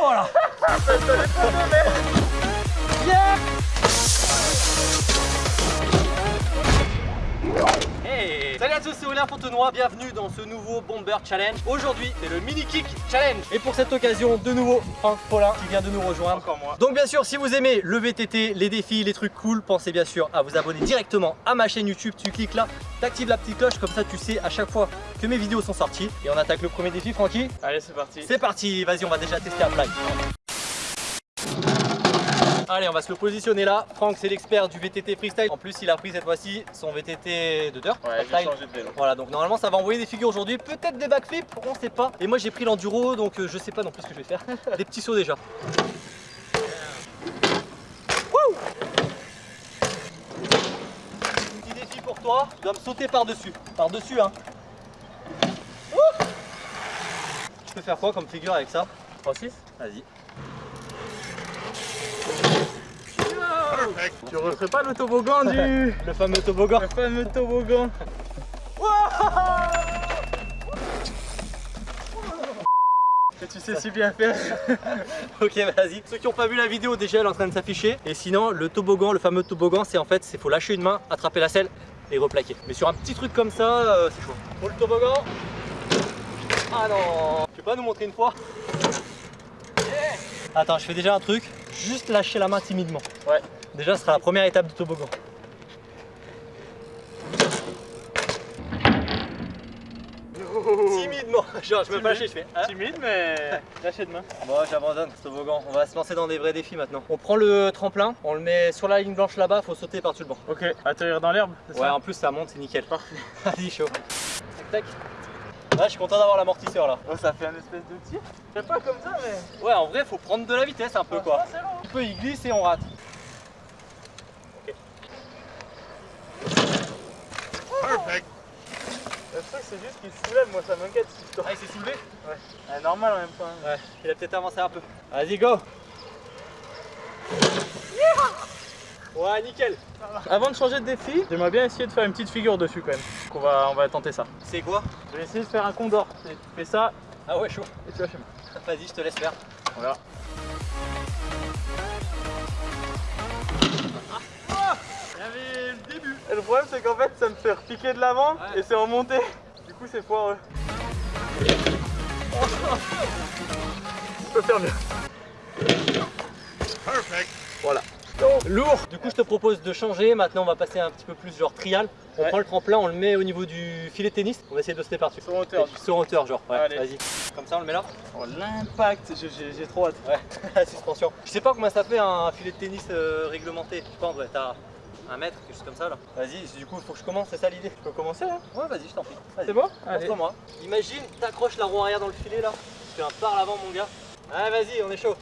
Oh là Hey Salut à tous, c'est Aurélien Fontenoy, bienvenue dans ce nouveau Bomber Challenge. Aujourd'hui, c'est le Mini Kick Challenge. Et pour cette occasion, de nouveau, Franck Paulin qui vient de nous rejoindre. Encore moi. Donc bien sûr, si vous aimez le VTT, les défis, les trucs cool, pensez bien sûr à vous abonner directement à ma chaîne YouTube. Tu cliques là, t'actives la petite cloche, comme ça tu sais à chaque fois que mes vidéos sont sorties. Et on attaque le premier défi, Francky Allez, c'est parti. C'est parti, vas-y, on va déjà tester un fly. Allez, on va se le positionner là. Franck, c'est l'expert du VTT freestyle. En plus, il a pris cette fois-ci son VTT de dirt. Ouais, freestyle. j'ai changé de vélo. Voilà, donc normalement, ça va envoyer des figures aujourd'hui. Peut-être des backflips, on sait pas. Et moi, j'ai pris l'enduro, donc euh, je sais pas non plus ce que je vais faire. des petits sauts déjà. Wouh Petit défi pour toi. Tu dois me sauter par-dessus. Par-dessus, hein. Ouh Je peux faire quoi comme figure avec ça? 3-6 Vas-y. Tu referais pas le toboggan du... Le fameux toboggan. le fameux toboggan Que tu sais si bien faire. Ok, vas-y. Ceux qui n'ont pas vu la vidéo, déjà elle est en train de s'afficher. Et sinon, le toboggan, le fameux toboggan, c'est en fait, c'est faut lâcher une main, attraper la selle et replaquer. Mais sur un petit truc comme ça, euh, c'est chaud. Pour le toboggan. Ah non Tu peux pas nous montrer une fois? Attends, je fais déjà un truc. Juste lâcher la main timidement. Ouais. Déjà, ce sera la première étape du toboggan. Timidement, genre je me fais lâcher, je fais hein Timide, mais lâché de main. Bon, j'abandonne ce toboggan. On va se lancer dans des vrais défis maintenant. On prend le tremplin, on le met sur la ligne blanche là-bas, faut sauter par-dessus le banc. Ok, atterrir dans l'herbe, Ouais, ça en plus ça monte, c'est nickel. Parfait. Vas-y, chaud. Tac, tac. Ouais, je suis content d'avoir l'amortisseur là. Oh, ça fait un espèce de tir. C'est pas comme ça, mais... Ouais, en vrai, faut prendre de la vitesse un peu quoi. C'est long. Un peu, il glisse et on rate. Le truc, c'est juste qu'il se soulève, moi ça m'inquiète cette histoire. Ah, il s'est soulevé Ah, normal en même temps. hein. Ouais, il a peut-être avancé un peu. Vas-y, go Ouais, nickel. Avant de changer de défi, j'aimerais bien essayer de faire une petite figure dessus quand même. Donc on va, on va tenter ça. C'est quoi? Je vais essayer de faire un condor. Tu fais ça Ah ouais, chaud. et tu vas chez moi. Vas-y, je te laisse faire. On verra. Il y avait le début. Et le problème c'est qu'en fait ça me fait repiquer de l'avant Ouais. et c'est. Du coup c'est foireux. Je peux faire mieux. Voilà. Lourd Du coup je te propose de changer, maintenant on va passer un petit peu plus genre trial. On Ouais. prend le tremplin, on le met au niveau du filet de tennis, on va essayer de sauter par-dessus. Sur hauteur. Sur hauteur genre, ouais, vas-y. Comme ça on le met là Oh l'impact, j'ai- trop hâte. Ouais, la suspension. Je sais pas combien ça fait un filet de tennis euh, réglementé. Je pense, ouais, t'as un mètre, quelque chose comme ça là. Vas-y, du coup faut que je commence, c'est ça l'idée Tu peux commencer hein Ouais, vas-y, je t'en prie. C'est bon? Allez. Montre-moi. Imagine, t'accroches la roue arrière dans le filet là. Tu fais un par l'avant mon gars. Ouais, vas-y, on est chaud.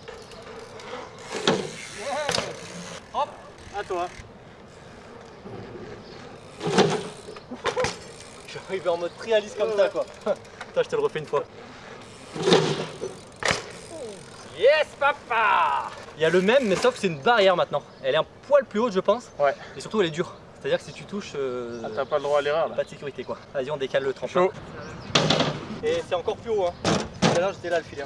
Hop À toi. J'arrive en mode trialiste comme ça quoi. Attends, je te le refais une fois. Yes papa Il y a le même mais sauf que c'est une barrière maintenant. Elle est un poil plus haute je pense. Ouais. Et surtout elle est dure. C'est-à-dire que si tu touches, euh, Ah, T'as pas le droit à l'erreur là. pas de sécurité quoi. Vas-y on décale le tremplin. Et c'est encore plus haut hein. Tout à l'heure j'étais là le filet.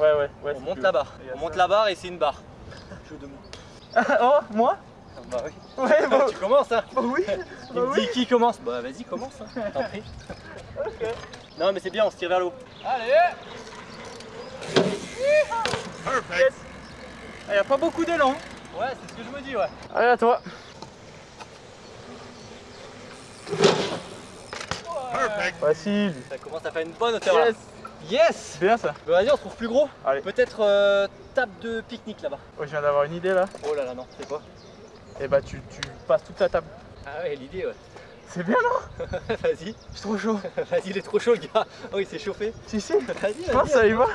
Ouais ouais ouais. on monte la barre. Il On monte la barre et c'est une barre. Jeu de mots. oh moi? Bah oui. Ouais bah, tu commences hein bah oui. Il Bah me oui. dit qui commence Bah vas-y commence hein. T'en prie. Ok. Non mais c'est bien on se tire vers le Allez Il y a pas beaucoup d'élan. Ouais c'est ce que je me dis ouais. Allez à toi. Facile. Ça commence à faire une bonne hauteur là. Yes. Bien ça. Bah vas-y on se trouve plus gros. Allez. Peut-être euh, table de pique-nique là-bas. Oh, je viens d'avoir une idée là. Oh là là non, c'est quoi? Et bah tu, tu passes toute la table. Ah ouais l'idée ouais. C'est bien non vas-y, Je suis trop chaud. vas-y il est trop chaud le gars. Oh il s'est chauffé. Si si. Vas-y, Je pense que ça y va.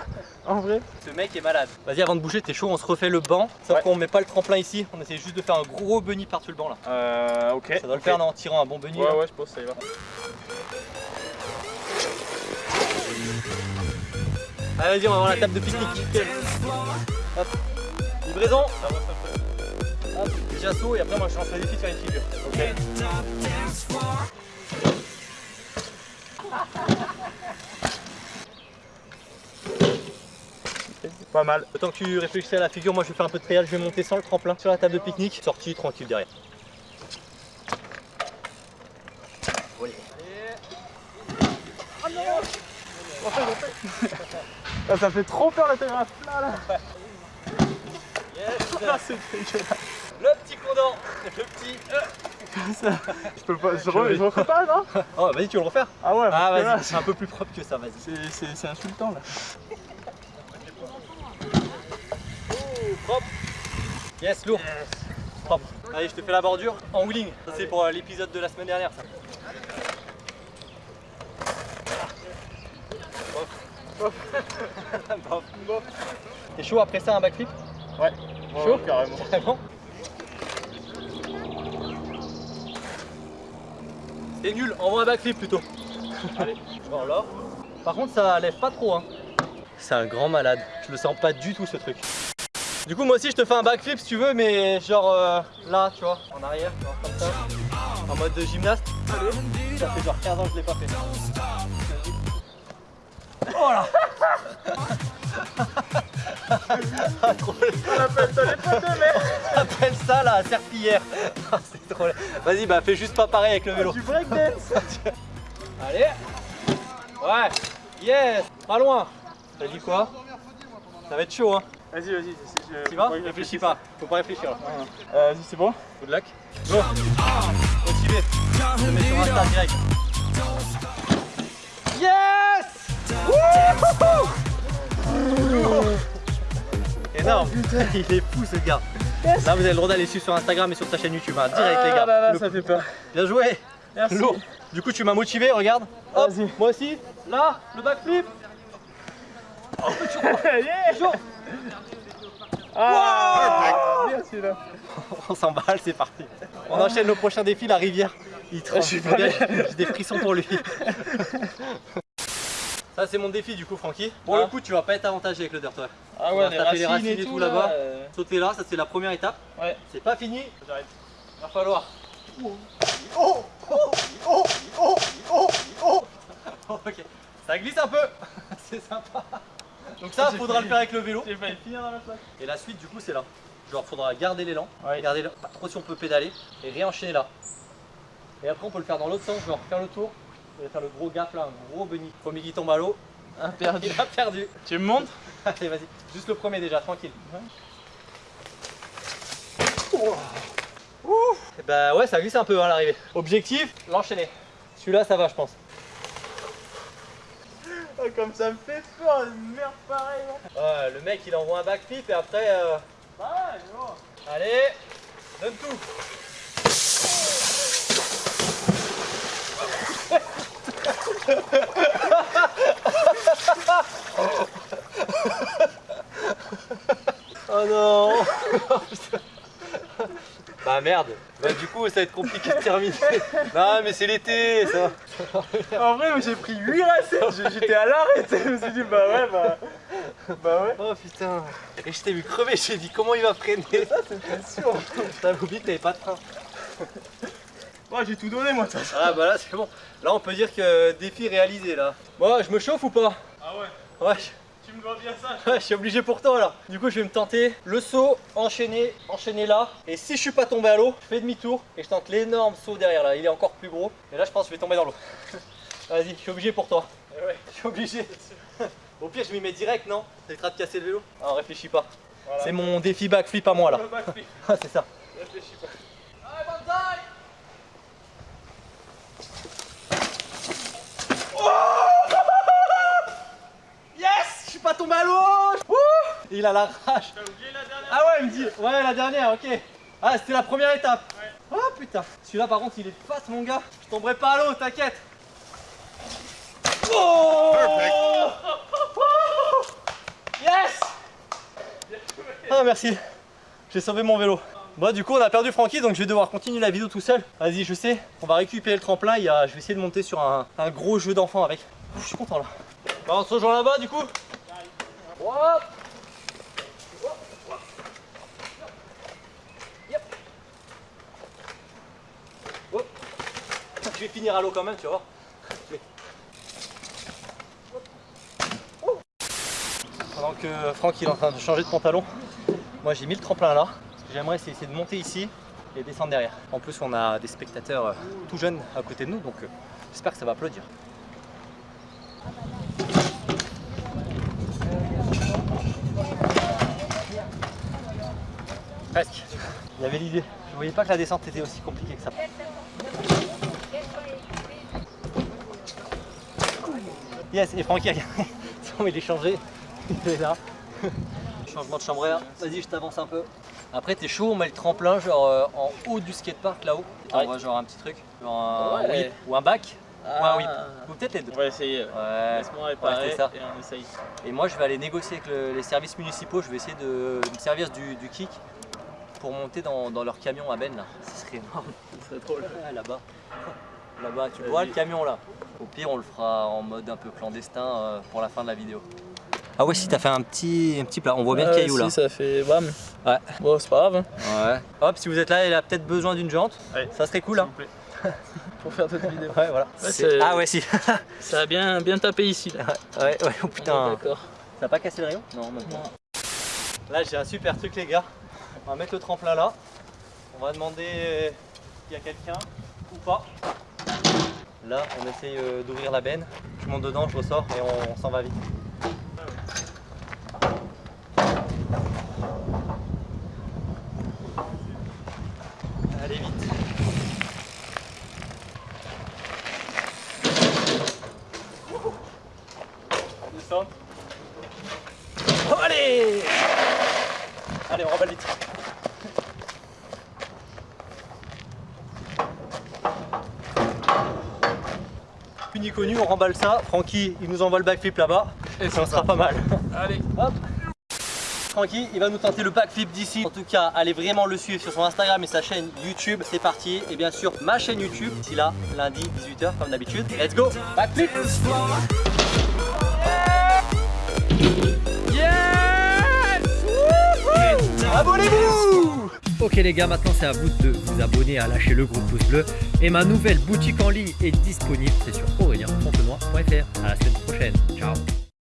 En vrai. Ce mec est malade. Vas-y avant de bouger t'es chaud, on se refait le banc. Sauf Ouais. qu'on met pas le tremplin ici, on essaie juste de faire un gros bunny par-dessus le banc là. Euh ok. Ça doit le faire non, en tirant un bon bunny. Ouais là. ouais je pense que ça y va. Allez vas-y on va voir la table de pique-nique. Hop. Livraison. Hop, petit assaut et après moi je lance le défi de faire une figure. Pas mal. Temps que tu réfléchis à la figure, moi je vais faire un peu de trial, je vais monter sans le tremplin sur la table de pique-nique, sortie tranquille derrière. Ah, ça fait trop peur l'atterrissage plat là. Ah, c'est dégueulasse. Le petit condor Le petit... Comme ça. Je peux pas. Je, re- je refais pas non Oh vas-y tu veux le refaire Ah ouais, Ah vas-y, c'est un peu plus propre que ça, vas-y. c'est- insultant là. Propre Yes, lourd Propre. Allez, je te fais la bordure en wheeling. Ça c'est pour euh, l'épisode de la semaine dernière ça. Bof. Bof. Bof. T'es chaud après ça un backflip? Ouais. Chaud carrément. Vraiment C'est nul, envoie un backflip plutôt. Allez, là. Par contre ça lève pas trop hein. C'est un grand malade, je le sens pas du tout ce truc. Du coup moi aussi je te fais un backflip si tu veux mais genre euh, là tu vois, en arrière, genre comme ça. En mode de gymnaste. Allez. Ça fait genre 15 ans que je l'ai pas fait. Oh là On appelle ça les potes de mer. appelle ça la serpillière. C'est trop. Vas-y, bah fais juste pas pareil avec le vélo. Du breakdance. Allez. Ouais. Yes. Pas loin. T'as dit quoi? Ça va être chaud, hein. Vas-y, vas-y. Tu vas? Réfléchis pas. Faut pas réfléchir. Euh, Vas-y, c'est bon? Good luck. Go. Motivé. Je te mets sur Insta direct. Yes Wouhou Énorme. Il est fou ce gars. Là, vous avez le droit d'aller suivre sur Instagram et sur ta chaîne YouTube. hein. Direct, les gars. Ah là là, Le- ça fait peur. Bien joué. Merci. Lourd. Du coup, tu m'as motivé, regarde. Hop, moi aussi. Là, le backflip. Yeah. Chaud. Ah. On s'emballe, c'est parti. On enchaîne le prochain défi, la rivière. Il tremble. J'ai des frissons pour lui. Ça, c'est mon défi du coup, Francky. Pour Ah. le coup, tu vas pas être avantagé avec le dirt, ouais. Ah On ouais, va les taper les racines, racines et tout, tout là. là-bas. euh, Sauter là, ça c'est la première étape. Ouais. C'est pas fini. J'arrête. Va falloir. ok. Ça glisse un peu. c'est sympa. Donc ça, faudra le faire avec le vélo. J'ai failli finir dans la plaque. Et la suite, du coup, c'est là. Genre, faudra garder l'élan, Ouais. garder pas trop si on peut pédaler, et réenchaîner là. Et après, on peut le faire dans l'autre sens, genre faire le tour, et faire le gros gap là, un gros bunny. Premier qui tombe à l'eau, Un perdu. il a perdu. Tu me montres Allez, vas-y. Juste le premier déjà, tranquille. Et bah ouais, ça glisse un peu hein, à l'arrivée. Objectif, l'enchaîner. Celui-là, ça va, je pense. Oh, Comme ça me fait peur, une merde pareille. Ouais, le mec, il envoie un backflip et après. euh, Ah, bon. Allez, donne tout. Oh non Bah merde Bah du coup ça va être compliqué de terminer Non mais c'est l'été ça En vrai, j'ai pris 8 racines. J'étais à l'arrêt. Je me suis dit, bah ouais, bah. Bah ouais. Oh putain Et je t'ai vu crever, j'ai dit comment il va freiner? Ça, c'était sûr. T'avais oublié que t'avais pas de frein Moi, j'ai tout donné, moi, de toute façon. Ah bah là c'est bon Là on peut dire que défi réalisé là Bon je me chauffe ou pas Ah ouais, Ouais tu me dois bien ça. Ouais, je suis obligé pour toi là. Du coup, je vais me tenter le saut, enchaîner, enchaîner là. Et si je suis pas tombé à l'eau, je fais demi-tour et je tente l'énorme saut derrière là. Il est encore plus gros. Et là, je pense que je vais tomber dans l'eau. Vas-y, je suis obligé pour toi. Eh ouais. Je suis obligé. Au pire, je m'y mets direct, non? Ça évitera de casser le vélo? Ah, réfléchis pas. Voilà. C'est mon défi backflip à moi là. Le backflip. Ah, c'est ça. Réfléchis pas. Tombé à l'eau Il a la rage. T'as oublié la dernière Ah ouais, il me dit. Ouais, la dernière, ok. Ah, c'était la première étape. Oh putain. Celui-là, par contre, il est fat, mon gars. Je tomberai pas à l'eau, t'inquiète. Oh Yes Ah, merci. J'ai sauvé mon vélo. Bon, du coup, on a perdu Francky, donc je vais devoir continuer la vidéo tout seul. Vas-y, je sais. On va récupérer le tremplin. A... Je vais essayer de monter sur un, un gros jeu d'enfant avec. Je suis content là. Bah, on se rejoint là-bas, du coup. Je vais finir à l'eau quand même, tu vois. Vais-. Pendant que Franck il est en train de changer de pantalon, moi j'ai mis le tremplin là. J'aimerais essayer de monter ici et descendre derrière. En plus on a des spectateurs euh, tout jeunes à côté de nous donc euh, j'espère que ça va applaudir. Presque. Il y avait l'idée. Je voyais pas que la descente était aussi compliquée que ça. Yes, et Francky, il est changé, il est là. Changement de chambre air, vas-y je t'avance un peu. Après t'es chaud, on met le tremplin genre euh, en haut du skatepark là-haut. On voit genre un petit truc, genre un Ouais. whip ou un back. Ah. Ou un whip, ou peut-être les deux. On va essayer. Ouais. Laisse-moi réparer ça. et on essaye. Et moi je vais aller négocier avec le- les services municipaux, je vais essayer de, de me servir du, du kick pour monter dans, dans leur camion à Ben là. Ce serait énorme. Ce serait drôle. Ouais, là-bas. Là-bas, tu vois le camion là. Au pire, on le fera en mode un peu clandestin euh, pour la fin de la vidéo. Ah ouais, si t'as fait un petit, un petit plat, on voit bien le caillou si, là. ça fait bam. Ouais. Bon, c'est pas grave. Ouais. Hop, si vous êtes là, il a peut-être besoin d'une jante. Ouais. Ça serait cool hein. S'il vous plaît. Pour faire d'autres vidéos. Ouais, voilà. Ouais, ah ouais, si. Ça a bien, bien tapé ici là. ouais, ouais, oh putain. D'accord. Ça n'a pas cassé le rayon? Non, même pas. Là, j'ai un super truc, les gars. On va mettre le tremplin là. On va demander euh, s'il y a quelqu'un ou pas. Là, on essaye euh, d'ouvrir la benne. Je monte dedans, je ressors et on, s'en va vite. Allez vite. Descends. Allez Allez, on remballe vite. Plus ni connu, on remballe ça. Francky, il nous envoie le backflip là-bas. Et ça sera pas mal. Allez. Hop. Francky, il va nous tenter le backflip d'ici. En tout cas, allez vraiment le suivre sur son Instagram et sa chaîne YouTube. C'est parti. Et bien sûr, ma chaîne YouTube. D'ici là, lundi, 18h, comme d'habitude. Let's go Backflip Abonnez-vous Ok les gars, maintenant c'est à vous de vous abonner, à lâcher le gros pouce bleu. Et ma nouvelle boutique en ligne est disponible, c'est sur aurélien.fontenoy.fr. À la semaine prochaine, ciao